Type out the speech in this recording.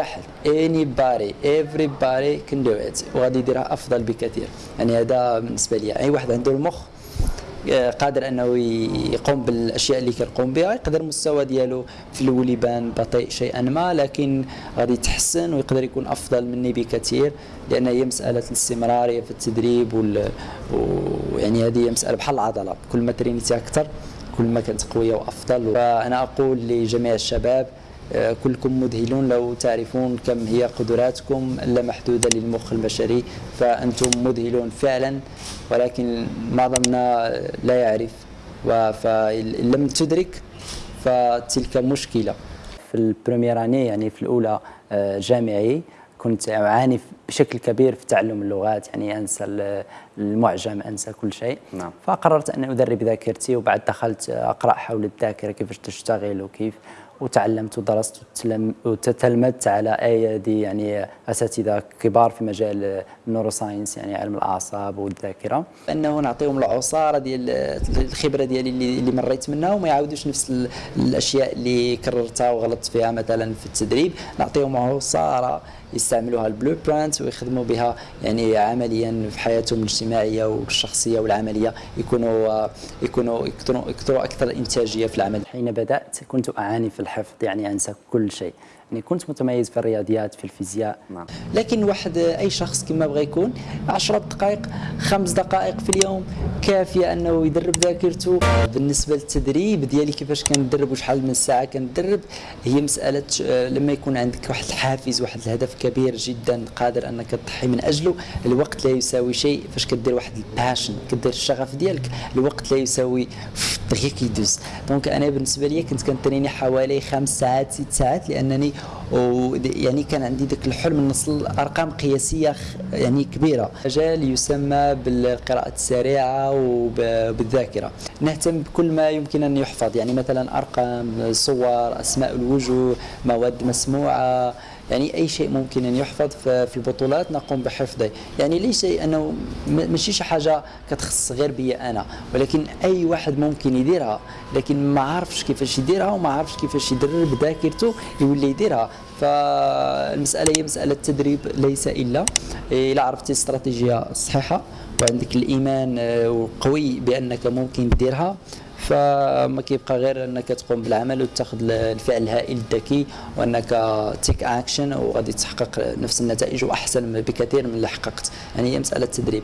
واحد anybody everybody can do it. وغادي يديرها أفضل بكثير. يعني هذا بالنسبة لي. أي واحد عنده المخ آه، قادر أنه يقوم بالأشياء اللي كيقوم بها يقدر المستوى ديالو في الأول يبان بطيء شيئا ما لكن غادي يتحسن ويقدر يكون أفضل مني بكثير لأن هي مسألة الاستمراريه في التدريب وال... ويعني هذه مسألة بحال العضلة. كل ما ترينيتي أكثر كل ما كانت قوية وأفضل. فانا أقول لجميع الشباب كلكم مذهلون لو تعرفون كم هي قدراتكم اللامحدودة للمخ البشري فأنتم مذهلون فعلا ولكن معظمنا لا يعرف. فإن لم تدرك فتلك مشكلة. في البريمير آني يعني في الأولى آه، جامعي كنت أعاني بشكل كبير في تعلم اللغات يعني أنسى المعجم أنسى كل شيء. نعم. فقررت أن أدرب ذاكرتي وبعد دخلت أقرأ حول الذاكرة كيف تشتغل وكيف وتعلمت ودرست وتتلمذت على ايدي يعني أساتذة كبار في مجال ال neuroscience يعني علم الأعصاب والذاكرة. أنه نعطيهم العصارة ديال الخبرة ديالي اللي, اللي مريت منها وما يعاودوش نفس الأشياء اللي كررتها وغلطت فيها مثلا في التدريب. نعطيهم عصارة يستعملوها ال blueprint ويخدموا بها يعني عمليا في حياتهم الاجتماعية والشخصية والعملية. يكونوا يكونوا يكثروا أكثر إنتاجية في العمل. حين بدأت كنت أعاني في الحفظ يعني أنسى كل شيء. يعني كنت متميز في الرياضيات في الفيزياء. نعم. لكن واحد أي شخص كما بغى يكون 10 دقائق خمس دقائق في اليوم كافية أنه يدرب ذاكرته. بالنسبة للتدريب ديالي كيفاش كندرب وشحال من ساعة كندرب هي مسألة آه، لما يكون عندك واحد الحافز واحد الهدف كبير جدا قادر أنك تضحي من أجله الوقت لا يساوي شيء. فاش كدير واحد ال passion كدير الشغف ديالك الوقت لا يساوي دغيا كيدوز donc أنا بالنسبة لي كنت كنتريني حوالي خمس ساعات ست ساعات لأنني ويعني كان عندي ذاك الحلم نوصل أرقام قياسية يعني كبيرة. مجال يسمى بالقراءة السريعة وبالذاكره نهتم بكل ما يمكن أن يحفظ. يعني مثلا أرقام صور أسماء الوجوه مواد مسموعة يعني أي شيء ممكن أن يحفظ في البطولات نقوم بحفظه يعني ليس أنه ماشي شي حاجة كتخص غير بي أنا ولكن أي واحد ممكن يديرها لكن ما عارفش كيفاش يديرها وما عارفش كيفاش يدرب ذاكرته يولي يديرها. فالمسألة هي مسألة تدريب ليس إلا. إلا عرفتي الاستراتيجيه الصحيحه وعندك الإيمان آه، قوي بأنك ممكن ديرها فما كيبقى غير أنك تقوم بالعمل وتاخذ الفعل الهائل الذكي وأنك تيك اكشن وغادي تحقق نفس النتائج وأحسن بكثير من اللي حققت. يعني هي مسألة تدريب.